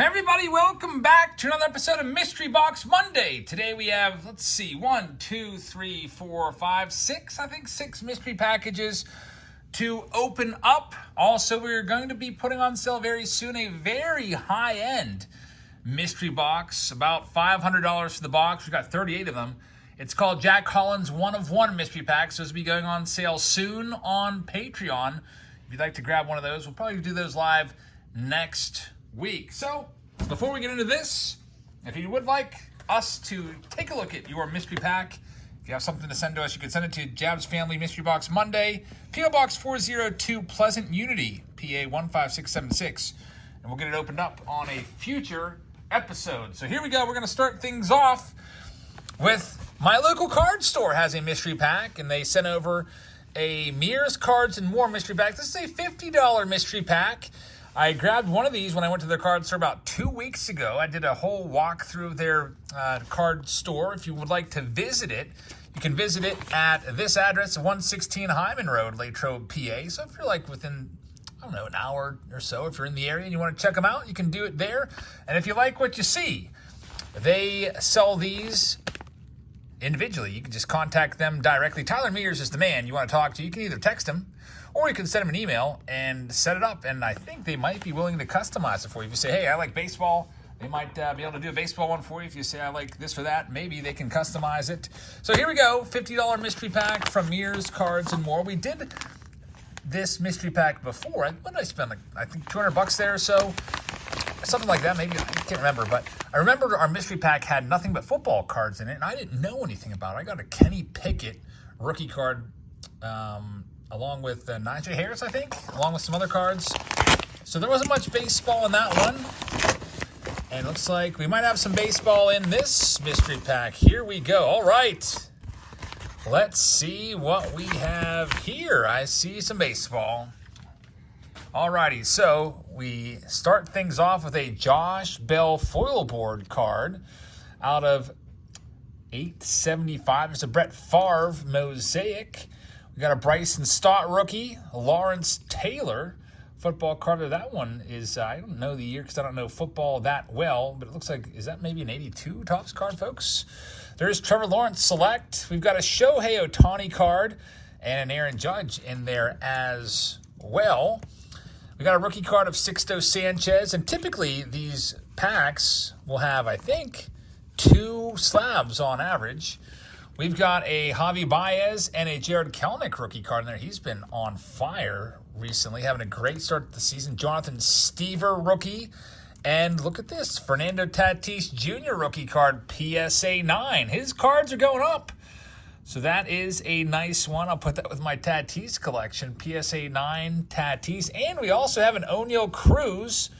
Everybody, welcome back to another episode of Mystery Box Monday. Today we have, let's see, one, two, three, four, five, six, I think six mystery packages to open up. Also, we're going to be putting on sale very soon a very high-end mystery box, about $500 for the box. We've got 38 of them. It's called Jack Collins One of One Mystery Pack, so this will be going on sale soon on Patreon. If you'd like to grab one of those, we'll probably do those live next week. So before we get into this, if you would like us to take a look at your mystery pack, if you have something to send to us, you can send it to Jab's Family Mystery Box Monday, P.O. Box 402 Pleasant Unity, PA 15676, and we'll get it opened up on a future episode. So here we go. We're going to start things off with my local card store has a mystery pack, and they sent over a Mears Cards and More mystery pack. This is a $50 mystery pack. I grabbed one of these when I went to their card store about two weeks ago. I did a whole walk through their uh, card store. If you would like to visit it, you can visit it at this address, 116 Hyman Road, Latrobe, PA. So if you're like within, I don't know, an hour or so, if you're in the area and you want to check them out, you can do it there. And if you like what you see, they sell these individually. You can just contact them directly. Tyler Mears is the man you want to talk to. You can either text him or you can send them an email and set it up. And I think they might be willing to customize it for you. If you say, hey, I like baseball, they might uh, be able to do a baseball one for you. If you say, I like this or that, maybe they can customize it. So here we go $50 mystery pack from Mears Cards and More. We did this mystery pack before. What did I spend? Like, I think 200 bucks there or so something like that. Maybe I can't remember, but I remember our mystery pack had nothing but football cards in it, and I didn't know anything about it. I got a Kenny Pickett rookie card, um, along with uh, Harris, I think, along with some other cards. So there wasn't much baseball in that one. And looks like we might have some baseball in this mystery pack. Here we go. All right. Let's see what we have here. I see some baseball. Alrighty, so we start things off with a Josh Bell foil board card out of 875. It's a Brett Favre mosaic. We got a Bryson Stott rookie, Lawrence Taylor football card. That one is, uh, I don't know the year because I don't know football that well, but it looks like, is that maybe an 82 Topps card, folks? There's Trevor Lawrence Select. We've got a Shohei Ohtani card and an Aaron Judge in there as well. We got a rookie card of Sixto Sanchez, and typically these packs will have, I think, two slabs on average. We've got a Javi Baez and a Jared Kelenic rookie card in there. He's been on fire recently, having a great start to the season. Jonathan Stiever rookie. And look at this, Fernando Tatis Jr. rookie card, PSA 9. His cards are going up. So that is a nice one. I'll put that with my Tatis collection, PSA 9 Tatis. And we also have an Oneil Cruz.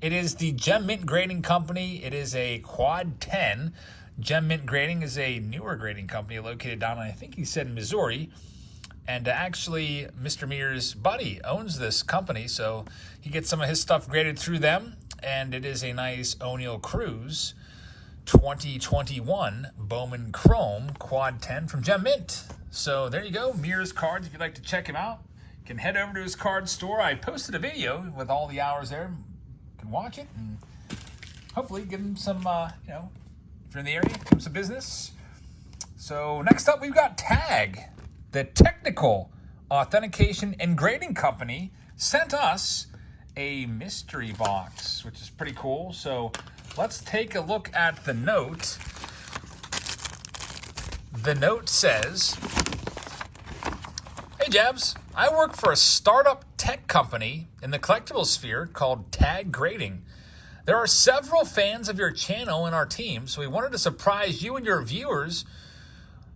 It is the Gem Mint Grading Company. It is a Quad 10. Gem Mint Grading is a newer grading company located down, I think he said Missouri. And actually, Mr. Mears' buddy owns this company, so he gets some of his stuff graded through them. And it is a nice Oneil Cruz. 2021 Bowman Chrome Quad 10 from Gem Mint. So there you go, Mears Cards. If you'd like to check him out, you can head over to his card store. I posted a video with all the hours there. You can watch it and hopefully give him some, uh, you know, you're in the area, him some business. So next up, we've got Tag, the technical authentication and grading company sent us a mystery box, which is pretty cool. So let's take a look at the note. The note says, Hey Jabs, I work for a startup tech company in the collectible sphere called Tag Grading. There are several fans of your channel in our team, so we wanted to surprise you and your viewers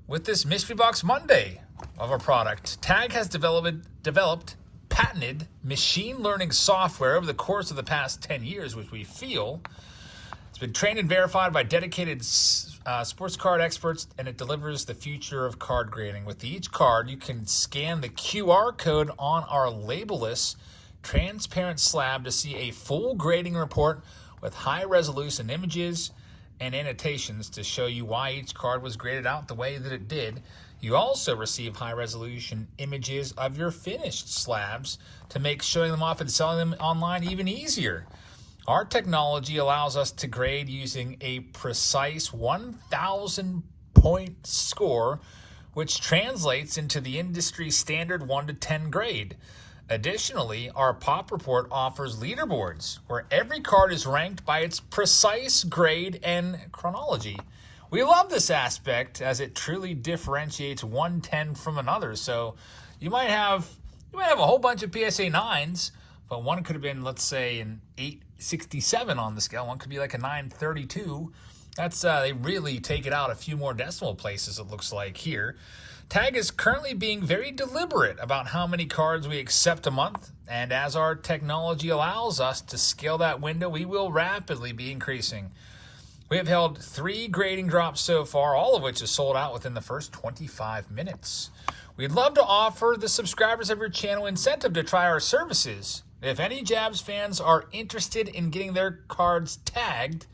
with this Mystery Box Monday of our product. Tag has developed, developed patented machine learning software over the course of the past 10 years, which we feel it's been trained and verified by dedicated uh, sports card experts, and it delivers the future of card grading. With each card, you can scan the QR code on our labelless transparent slab to see a full grading report with high resolution images and annotations to show you why each card was graded out the way that it did. You also receive high resolution images of your finished slabs to make showing them off and selling them online even easier. Our technology allows us to grade using a precise 1,000 point score, which translates into the industry standard 1 to 10 grade. Additionally, our pop report offers leaderboards where every card is ranked by its precise grade and chronology. We love this aspect as it truly differentiates one 10 from another. So you might have you might have a whole bunch of PSA 9s, but one could have been, let's say, an 867 on the scale. One could be like a 932. That's uh, they really take it out a few more decimal places, it looks like here. Tag is currently being very deliberate about how many cards we accept a month, and as our technology allows us to scale that window, we will rapidly be increasing. We have held three grading drops so far, all of which is sold out within the first 25 minutes. We'd love to offer the subscribers of your channel incentive to try our services. If any Jabs fans are interested in getting their cards tagged,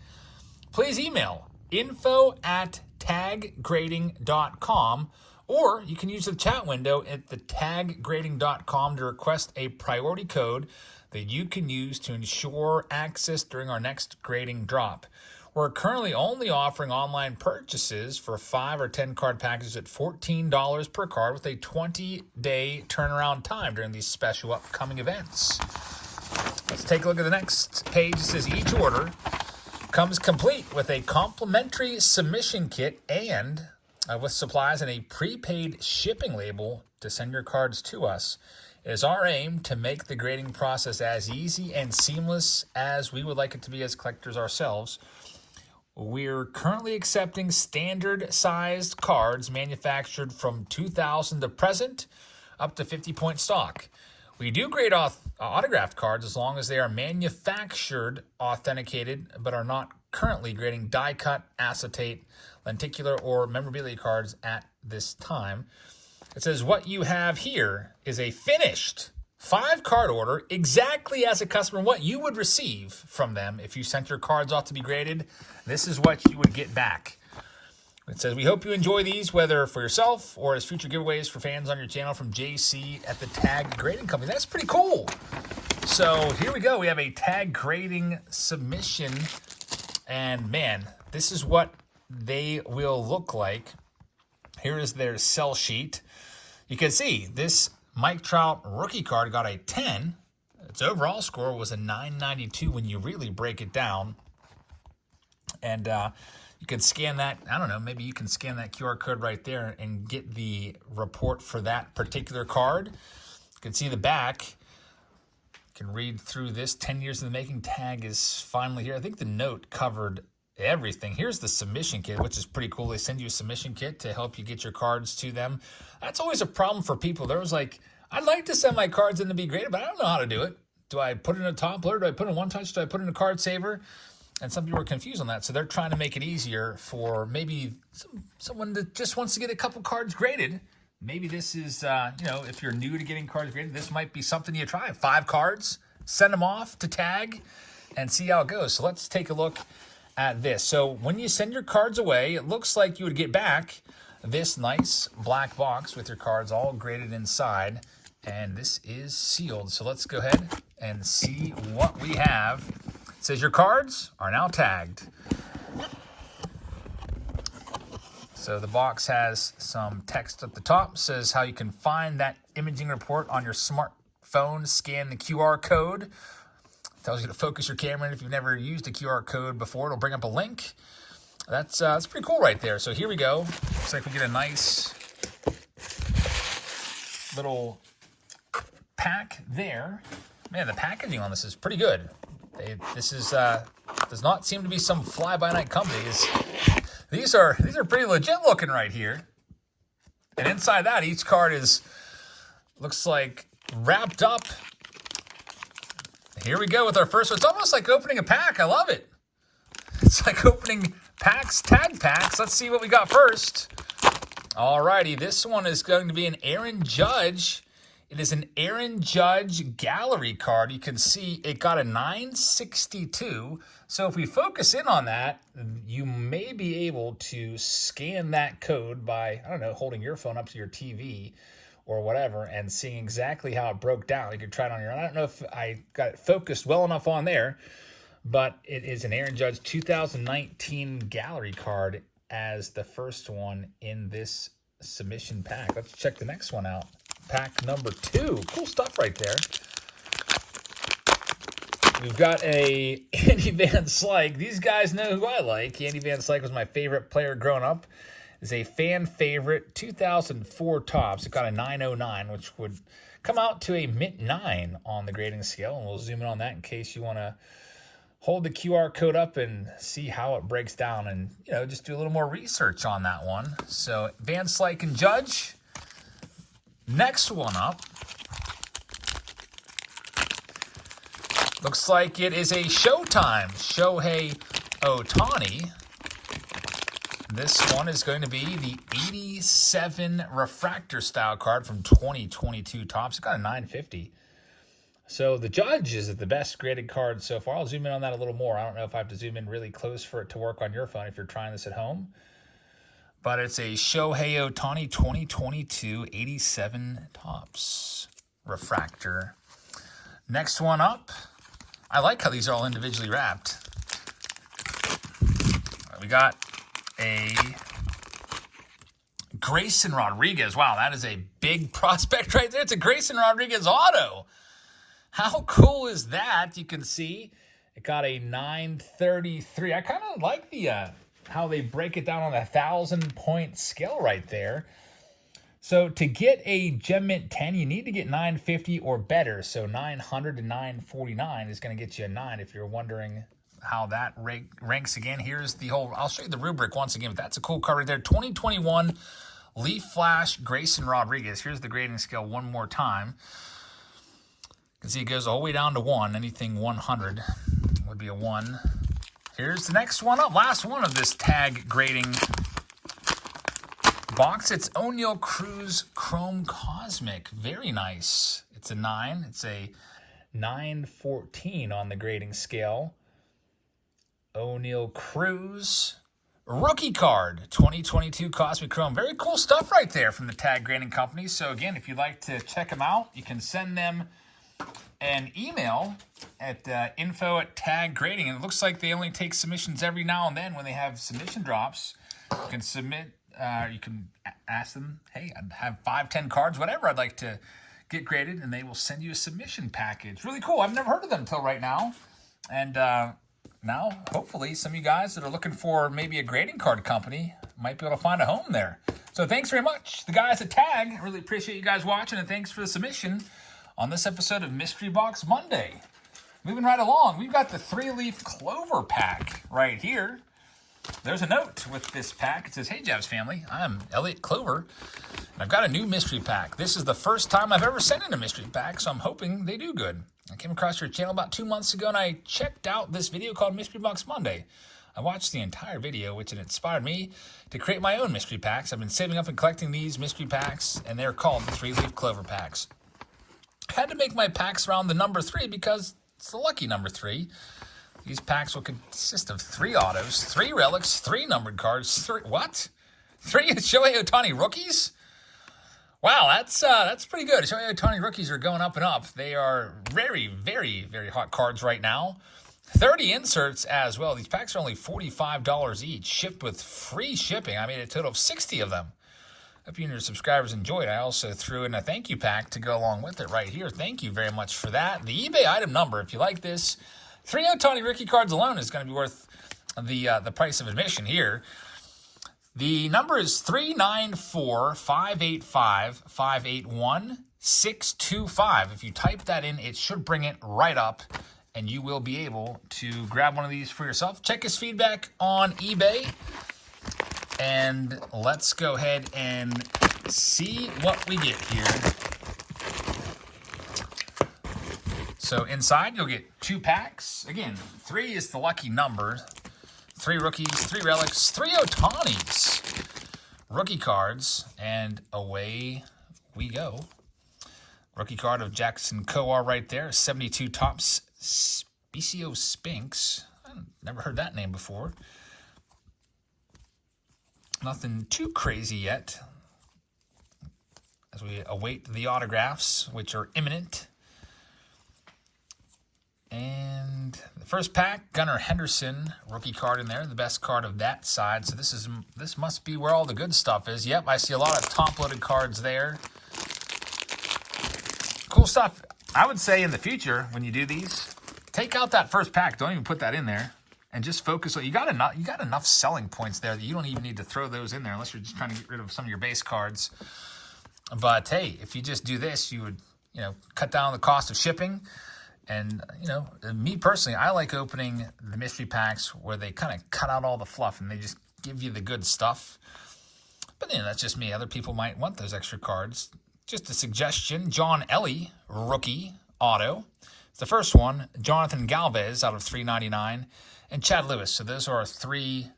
please email info at taggrading.com or you can use the chat window at the taggrading.com to request a priority code that you can use to ensure access during our next grading drop. We're currently only offering online purchases for 5 or 10 card packages at $14 per card with a 20-day turnaround time during these special upcoming events. Let's take a look at the next page. It says each order comes complete with a complimentary submission kit and uh, with supplies and a prepaid shipping label to send your cards to us. It is our aim to make the grading process as easy and seamless as we would like it to be as collectors ourselves. We're currently accepting standard sized cards manufactured from 2000 to present up to 50 point stock. We do grade auth autographed cards as long as they are manufactured, authenticated, but are not currently grading die cut, acetate, lenticular, or memorabilia cards at this time. It says what you have here is a finished five card order exactly as a customer what you would receive from them if you sent your cards off to be graded. This is what you would get back. It says, we hope you enjoy these, whether for yourself or as future giveaways for fans on your channel from JC at the Tag Grading Company. That's pretty cool. So here we go. We have a tag grading submission. And man, this is what they will look like. Here is their sell sheet. You can see this Mike Trout rookie card got a 10. Its overall score was a 992 when you really break it down. And uh, you can scan that. I don't know, maybe you can scan that QR code right there and get the report for that particular card. You can see the back. You can read through this. 10 years in the making tag is finally here. I think the note covered everything. Here's the submission kit, which is pretty cool. They send you a submission kit to help you get your cards to them. That's always a problem for people. There was like, I'd like to send my cards in to be graded, but I don't know how to do it. Do I put in a toploader? Do I put in one touch? Do I put in a card saver? And some people are confused on that. So they're trying to make it easier for maybe some, someone that just wants to get a couple cards graded. Maybe this is, uh, you know, if you're new to getting cards graded, this might be something you try. Five cards, send them off to tag and see how it goes. So let's take a look at this. So when you send your cards away, it looks like you would get back this nice black box with your cards all graded inside. And this is sealed. So let's go ahead and see what we have it says your cards are now tagged. So the box has some text at the top, says how you can find that imaging report on your smartphone, scan the QR code. Tells you to focus your camera, and if you've never used a QR code before, it'll bring up a link. That's, uh, that's pretty cool right there. So here we go. Looks like we get a nice little pack there. Man, the packaging on this is pretty good. They, this is uh, does not seem to be some fly-by-night company. these are these are pretty legit looking right here. And inside that, each card is looks like wrapped up. Here we go with our first one. It's almost like opening a pack. I love it. It's like opening packs, tag packs. Let's see what we got first. Alrighty, this one is going to be an Aaron Judge it is an Aaron Judge gallery card. You can see it got a 962. So if we focus in on that, you may be able to scan that code by, I don't know, holding your phone up to your TV or whatever and seeing exactly how it broke down. You could try it on your own. I don't know if I got it focused well enough on there, but it is an Aaron Judge 2019 gallery card as the first one in this submission pack. Let's check the next one out. Pack number two. Cool stuff right there. We've got a Andy Van Slyke. These guys know who I like. Andy Van Slyke was my favorite player growing up. Is a fan favorite 2004 Topps. It got a 909, which would come out to a mint 9 on the grading scale. And we'll zoom in on that in case you want to hold the QR code up and see how it breaks down and, you know, just do a little more research on that one. So Van Slyke and Judge. Next one up. Looks like it is a Showtime Shohei Ohtani. This one is going to be the 87 refractor style card from 2022 Topps. It's got a 950. So the Judge is the best graded card so far. I'll zoom in on that a little more. I don't know if I have to zoom in really close for it to work on your phone if you're trying this at home. But it's a Shohei Ohtani 2022 87 Topps refractor. Next one up. I like how these are all individually wrapped. We got a Grayson Rodriguez. Wow, that is a big prospect right there. It's a Grayson Rodriguez auto. How cool is that? You can see it got a 933. I kind of like the uh, how they break it down on a thousand point scale right there. So to get a Gem Mint 10, you need to get 950 or better. So 900 to 949 is going to get you a 9 if you're wondering how that rank, ranks again. Here's the whole, I'll show you the rubric once again, but that's a cool card right there. 2021 Leaf Flash Grayson Rodriguez. Here's the grading scale one more time You can see it goes all the way down to 1. Anything 100 would be a 1. Here's the next one up. Last one of this tag grading box. It's Oneil Cruz Chrome Cosmic. Very nice. It's a 9. It's a 914 on the grading scale. Oneil Cruz. Rookie card, 2022 Cosmic Chrome. Very cool stuff right there from the Tag Grading Company. So again, if you'd like to check them out, you can send them an email at uh, info at tag grading. And it looks like they only take submissions every now and then when they have submission drops. You can submit, uh, you can ask them, hey, I have five, ten cards, whatever I'd like to get graded, and they will send you a submission package. Really cool. I've never heard of them until right now. And uh, now, hopefully, some of you guys that are looking for maybe a grading card company might be able to find a home there. So thanks very much. The guys at Tag, really appreciate you guys watching, and thanks for the submission on this episode of Mystery Box Monday. Moving right along, we've got the three-leaf clover pack right here. There's a note with this pack. It says, Hey, Jabs family, I'm Elliot Clover, and I've got a new mystery pack. This is the first time I've ever sent in a mystery pack, so I'm hoping they do good. I came across your channel about two months ago, and I checked out this video called Mystery Box Monday. I watched the entire video, which inspired me to create my own mystery packs. I've been saving up and collecting these mystery packs, and they're called the three-leaf clover packs. I had to make my packs around the number three because it's the lucky number three. These packs will consist of three autos, three relics, three numbered cards, three, what? Three Shohei Ohtani rookies? Wow, that's uh, that's pretty good. Shohei Ohtani rookies are going up and up. They are very, very, very hot cards right now. 30 inserts as well. These packs are only $45 each, shipped with free shipping. I made a total of 60 of them. Hope you and your subscribers enjoyed. I also threw in a thank you pack to go along with it right here. Thank you very much for that. The eBay item number, if you like this, three Ohtani rookie cards alone is going to be worth the uh, the price of admission here. The number is 394-585-581-625. If you type that in, it should bring it right up, and you will be able to grab one of these for yourself. Check his feedback on eBay. And let's go ahead and see what we get here. So inside you'll get two packs. Again, three is the lucky number. Three rookies, three relics, three Ohtanis. Rookie cards, and away we go. Rookie card of Jackson Kowar right there. 72 Topps, Scipio Spinks. I've never heard that name before. Nothing too crazy yet as we await the autographs, which are imminent. And the first pack, Gunnar Henderson, rookie card in there, the best card of that side. So this is this must be where all the good stuff is. Yep, I see a lot of top-loaded cards there. Cool stuff. I would say in the future, when you do these, take out that first pack. Don't even put that in there. And just focus on, you got enough, you got enough selling points there that you don't even need to throw those in there unless you're just trying to get rid of some of your base cards. But hey, if you just do this, you would, you know, cut down the cost of shipping. And, you know, me personally, I like opening the mystery packs where they kind of cut out all the fluff and they just give you the good stuff. But, you know, that's just me. Other people might want those extra cards. Just a suggestion. John Elly, rookie, auto. It's the first one. Jonathan Galvez out of 399. And Chad Lewis. So those are our three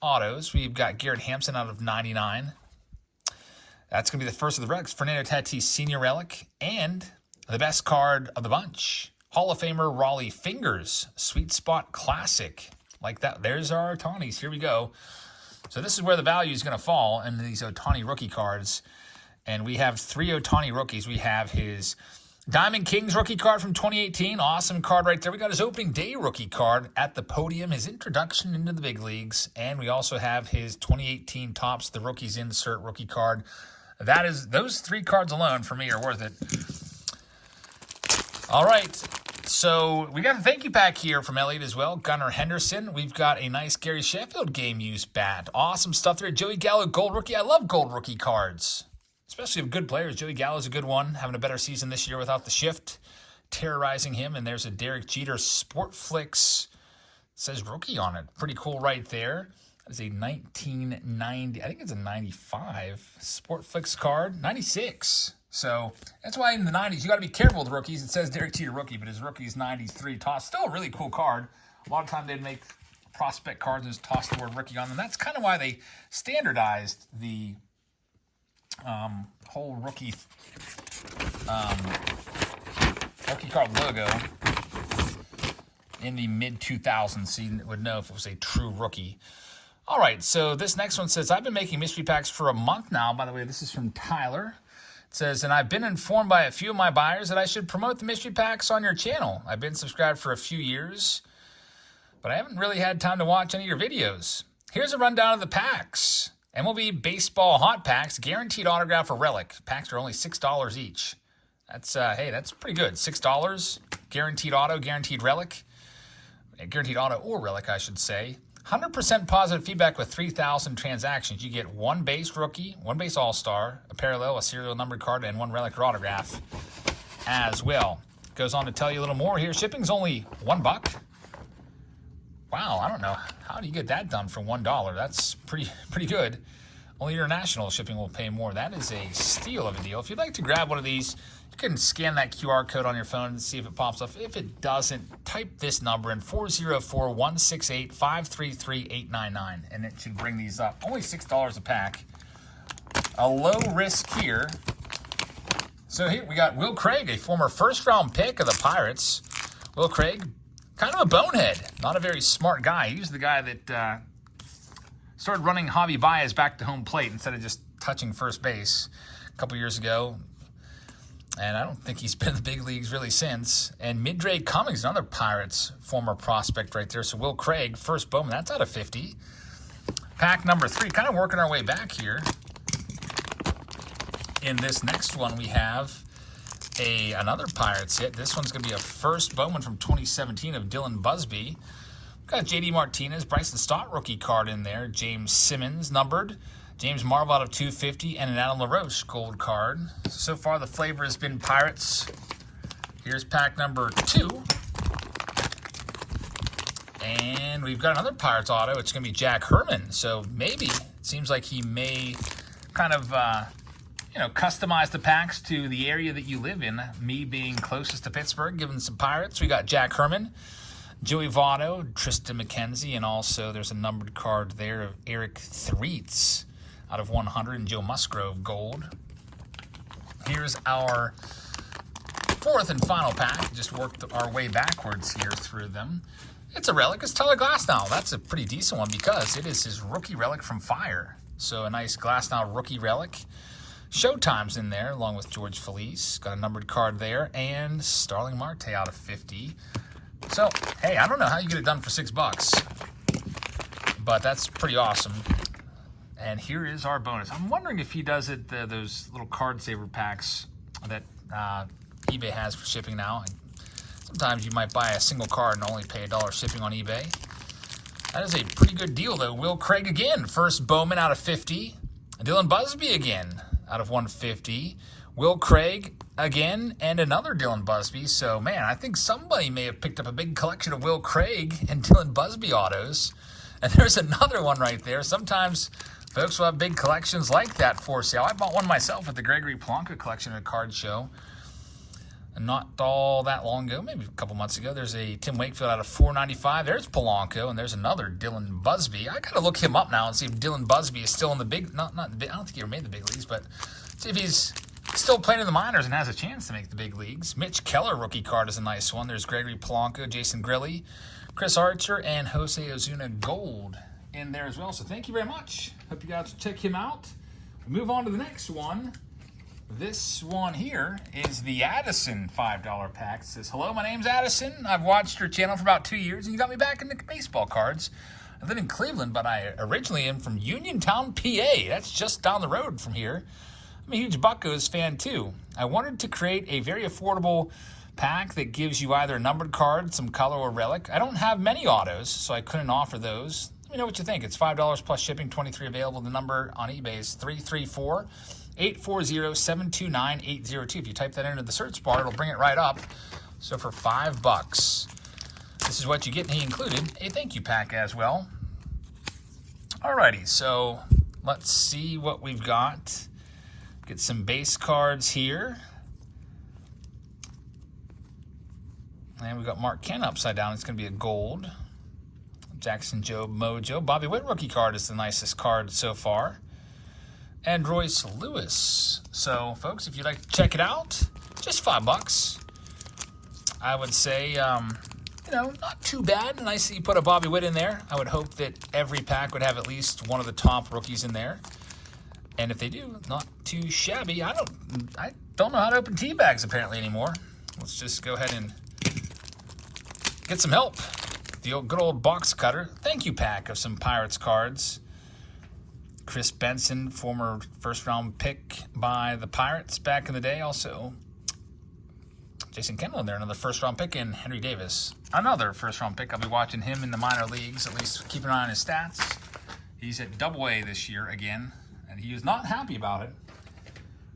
autos. We've got Garrett Hampson out of 99. That's going to be the first of the relics. Fernando Tatis Senior Relic. And the best card of the bunch. Hall of Famer Rollie Fingers, Sweet Spot Classic. Like that. There's our Ohtanis. Here we go. So this is where the value is going to fall in these Ohtani rookie cards. And we have three Ohtani rookies. We have his Diamond Kings rookie card from 2018. Awesome card right there. We got his opening day rookie card at the podium, his introduction into the big leagues. And we also have his 2018 Topps, the rookies insert rookie card. That is those three cards alone for me are worth it. All right. So we got a thank you pack here from Elliot as well. Gunnar Henderson. We've got a nice Gary Sheffield game use bat. Awesome stuff there. Joey Gallo gold rookie. I love gold rookie cards, especially of good players. Joey Gallo's a good one. Having a better season this year without the shift, terrorizing him. And there's a Derek Jeter Sportflics. Says rookie on it. Pretty cool right there. That is a 1990. I think it's a 95 Sportflics card. 96. So that's why in the 90s, you got to be careful with rookies. It says Derek Jeter rookie, but his rookie is 93 Topps. Still a really cool card. A lot of time they'd make prospect cards and just toss the word rookie on them. That's kind of why they standardized the um, whole rookie um, rookie card logo in the mid 2000s, so you would know if it was a true rookie. All right, so this next one says, I've been making mystery packs for a month now. By the way, this is from Tyler. Says, and I've been informed by a few of my buyers that I should promote the mystery packs on your channel. I've been subscribed for a few years, but I haven't really had time to watch any of your videos. Here's a rundown of the packs. MLB Baseball Hot Packs, guaranteed autograph or relic. Packs are only $6 each. That's, uh, hey, that's pretty good. $6, guaranteed auto, guaranteed relic. Guaranteed auto or relic, I should say. 100% positive feedback with 3,000 transactions. You get one base rookie, one base all-star, a parallel, a serial numbered card, and one relic or autograph as well. Goes on to tell you a little more here. Shipping's only one buck. Wow, I don't know. How do you get that done for one dollar? That's pretty pretty good. Only international shipping will pay more. That is a steal of a deal. If you'd like to grab one of these, you can scan that QR code on your phone and see if it pops up. If it doesn't, type this number in 404-168-533-899 and it should bring these up. Only $6 a pack. A low risk here. So here we got Will Craig, a former first round pick of the Pirates. Will Craig, kind of a bonehead, not a very smart guy. He was the guy that uh, started running Javi Baez back to home plate instead of just touching first base a couple years ago. And I don't think he's been in the big leagues really since. And Midray Cummings, another Pirates former prospect right there. So Will Craig, first Bowman, that's out of 50. Pack number three, kind of working our way back here. In this next one, we have a another Pirates hit. This one's going to be a first Bowman from 2017 of Dylan Busby. Got J.D. Martinez, Bryson Stott rookie card in there. James Simmons numbered. James Marvel out of 250 and an Adam LaRoche gold card. So far, the flavor has been Pirates. Here's pack number two. And we've got another Pirates auto. It's going to be Jack Herman. So maybe it seems like he may kind of, uh, you know, customize the packs to the area that you live in. Me being closest to Pittsburgh, giving some Pirates. We got Jack Herman, Joey Votto, Triston McKenzie, and also there's a numbered card there of Eric Threets out of 100 and Joe Musgrove gold. Here's our fourth and final pack. Just worked our way backwards here through them. It's a relic. It's Tyler Glasnow. That's a pretty decent one because it is his rookie relic from Fire. So a nice Glasnow rookie relic. Showtime's in there along with George Felice. Got a numbered card there. And Starling Marte out of 50. So, hey, I don't know how you get it done for six bucks, but that's pretty awesome. And here is our bonus. I'm wondering if he does it, uh, those little card saver packs that uh, eBay has for shipping now. And sometimes you might buy a single card and only pay a dollar shipping on eBay. That is a pretty good deal, though. Will Craig again, first Bowman out of 50. Dylan Busby again out of 150. Will Craig again, and another Dylan Busby. So, man, I think somebody may have picked up a big collection of Will Craig and Dylan Busby autos. And there's another one right there. Sometimes folks will have big collections like that for sale. I bought one myself at the Gregory Polanco collection at a card show. Not all that long ago, maybe a couple months ago, there's a Tim Wakefield out of 495. There's Polanco, and there's another Dylan Busby. I got to look him up now and see if Dylan Busby is still in the big, not, not, I don't think he ever made the big leagues, but see if he's still playing in the minors and has a chance to make the big leagues. Mitch Keller rookie card is a nice one. There's Gregory Polanco, Jason Grilli, Chris Archer, and Jose Osuna Gold in there as well. So thank you very much. Hope you guys check him out. We move on to the next one. This one here is the Addison $5 pack. It says, Hello, my name's Addison. I've watched your channel for about two years, and you got me back into baseball cards. I live in Cleveland, but I originally am from Uniontown, PA. That's just down the road from here. I'm a huge Buckos fan too. I wanted to create a very affordable pack that gives you either a numbered card, some color, or relic. I don't have many autos, so I couldn't offer those. Let me know what you think. It's $5 plus shipping, 23 available. The number on eBay is 334 840 729 802. If you type that into the search bar, it'll bring it right up. So for five bucks, this is what you get, and he included a thank you pack as well. Alrighty, so let's see what we've got. Get some base cards here. And we got Mark Ken upside down. It's going to be a gold. Jackson Jobe Mojo. Bobby Witt rookie card is the nicest card so far. And Royce Lewis. So, folks, if you'd like to check it out, just five bucks. I would say, um, you know, not too bad. Nice that you put a Bobby Witt in there. I would hope that every pack would have at least one of the top rookies in there. And if they do, not too shabby. I don't I don't know how to open tea bags apparently anymore. Let's just go ahead and get some help. The old, good old box cutter. Thank you pack of some Pirates cards. Kris Benson, former first round pick by the Pirates back in the day. Also, Jason Kendall in there, another first round pick, and Henry Davis, another first round pick. I'll be watching him in the minor leagues, at least keep an eye on his stats. He's at double A this year again he was not happy about it. I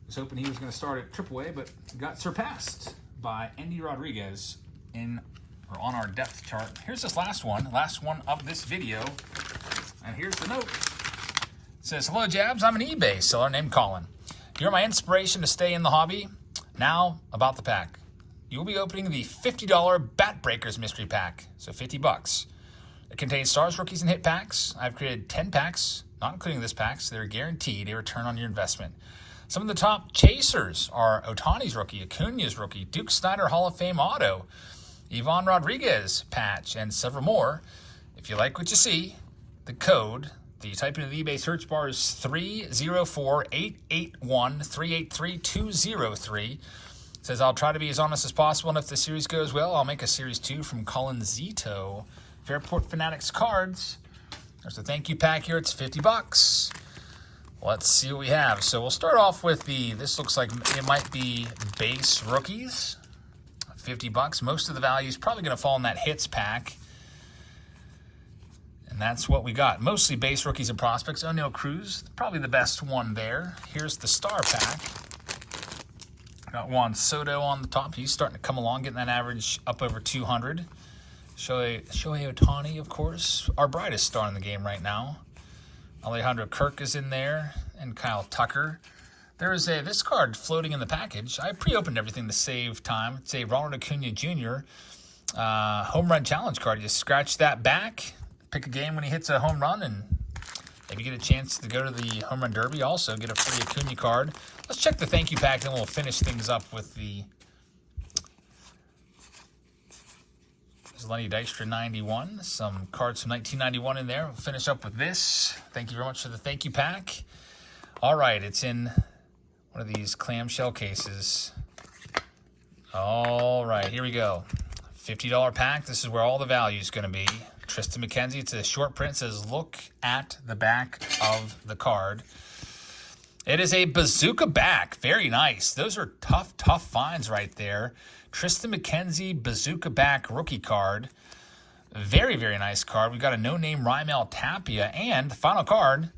was hoping he was going to start at AAA, but got surpassed by Endy Rodriguez in or on our depth chart. Here's this last one, last one of this video, and here's the note. It says, Hello, Jabs. I'm an eBay seller named Colin. You're my inspiration to stay in the hobby. Now, about the pack. You will be opening the $50 Bat Breakers mystery pack, so 50 bucks. It contains stars, rookies, and hit packs. I've created 10 packs not including this pack, so they're guaranteed a return on your investment. Some of the top chasers are Ohtani's rookie, Acuna's rookie, Duke Snider Hall of Fame auto, Ivan Rodriguez patch, and several more. If you like what you see, the code the type into the eBay search bar is 304-881-383203. Says, I'll try to be as honest as possible, and if the series goes well, I'll make a series two from Colin Zito. Fairport Fanatics cards. There's a thank you pack here. It's 50 bucks. Let's see what we have. So we'll start off with the, this looks like it might be base rookies. 50 bucks. Most of the value is probably going to fall in that hits pack. And that's what we got. Mostly base rookies and prospects. Oneil Cruz, probably the best one there. Here's the star pack. Got Juan Soto on the top. He's starting to come along, getting that average up over 200. Shohei, Ohtani, of course, our brightest star in the game right now. Alejandro Kirk is in there, and Kyle Tucker. There is a this card floating in the package. I pre-opened everything to save time. It's a Ronald Acuna Jr. Uh, home run challenge card. You scratch that back, pick a game when he hits a home run, and maybe get a chance to go to the home run derby. Also, get a free Acuna card. Let's check the thank you pack, and we'll finish things up with the Lenny Dykstra 91. Some cards from 1991 in there. We'll finish up with this. Thank you very much for the thank you pack. All right, it's in one of these clamshell cases. All right, here we go. $50 pack. This is where all the value is going to be. Triston McKenzie, it's a short print. Says, look at the back of the card. It is a bazooka back. Very nice. Those are tough, tough finds right there. Triston McKenzie bazooka back rookie card. Very, very nice card. We've got a no-name Raimel Tapia. And the final card,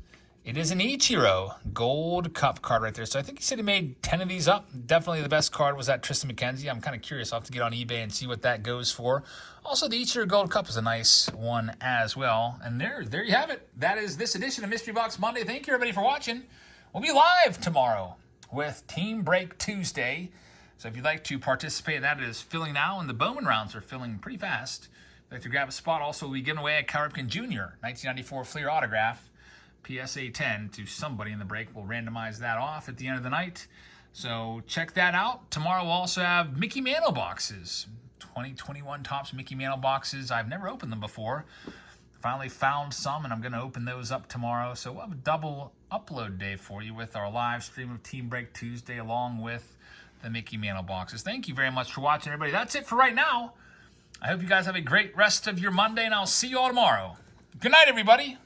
it is an Ichiro Gold Cup card right there. So I think he said he made 10 of these up. Definitely the best card was that Triston McKenzie. I'm kind of curious. I'll have to get on eBay and see what that goes for. Also, the Ichiro Gold Cup is a nice one as well. And there, there you have it. That is this edition of Mystery Box Monday. Thank you, everybody, for watching. We'll be live tomorrow with Team Break Tuesday. So if you'd like to participate, that is filling now, and the Bowman rounds are filling pretty fast. If you'd like to grab a spot, also we giving away a Cal Ripken Jr. 1994 Fleer autograph, PSA 10 to somebody in the break. We'll randomize that off at the end of the night. So check that out. Tomorrow we'll also have Mickey Mantle boxes. 2021 Topps Mickey Mantle boxes. I've never opened them before. Finally found some, and I'm going to open those up tomorrow. So we'll have a double upload day for you with our live stream of Team Break Tuesday along with the Mickey Mantle boxes. Thank you very much for watching, everybody. That's it for right now. I hope you guys have a great rest of your Monday, and I'll see you all tomorrow. Good night, everybody.